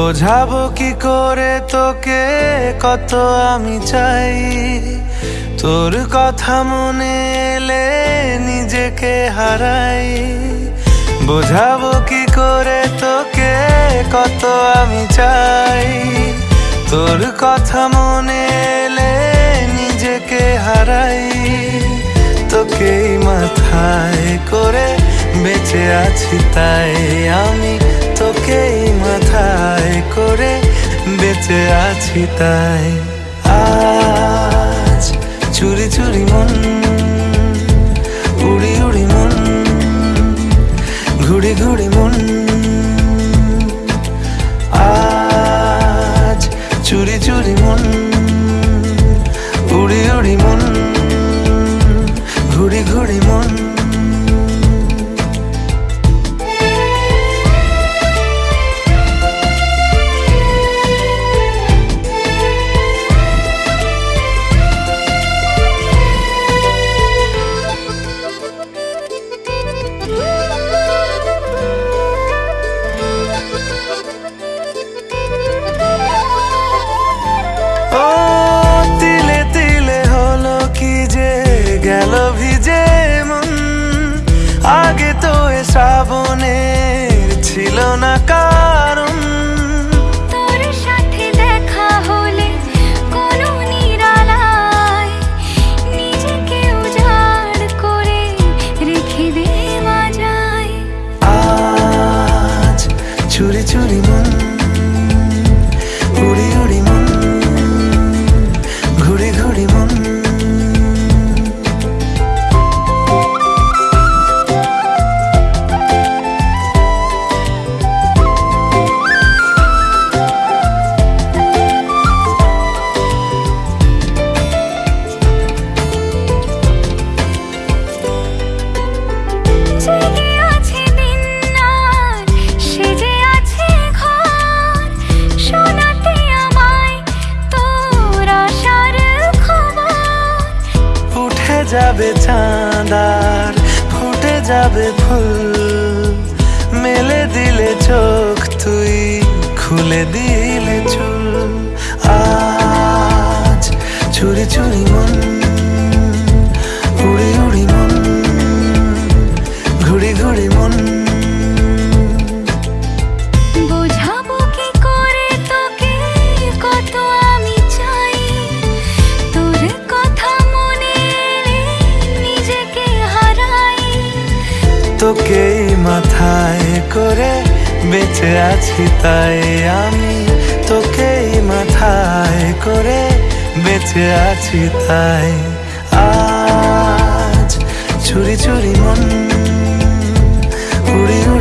বোঝাবো কি করে তোকে কত আমি চাই? তোর কথা মনে এলে নিজেকে হারাই। বোঝাবো কি করে তোকে কত আমি চাই? তোর কথা মনে এলে নিজেকে হারাই। তোকেই মাথায় করে বেঁচে আছি তাই আমি বেঁচে আছি তাই। আজ চুরি চুরি মন, উড়ি উড়ি মন, ঘুড়ি ঘুড়ি মন। আজ চুরি চুরি মন, উড়ি উড়ি মন। না কারণ তোর সাথে দেখা হলে কোনো নিরালায় নিজেকে উজাড় করে রেখে দে মাজায় আজ চুরি চুরি মন। যাবে চাঁদার ফুটে যাবে ফুল। মেলে দিলে চোখ তুই খুলে দিলে চুল তোকেই মাথায় করে বেঁচে আছি তাই আমি তোকেই মাথায় করে বেঁচে আছি তাই। আজ চুরি চুরি মন, উড়ি উড়ি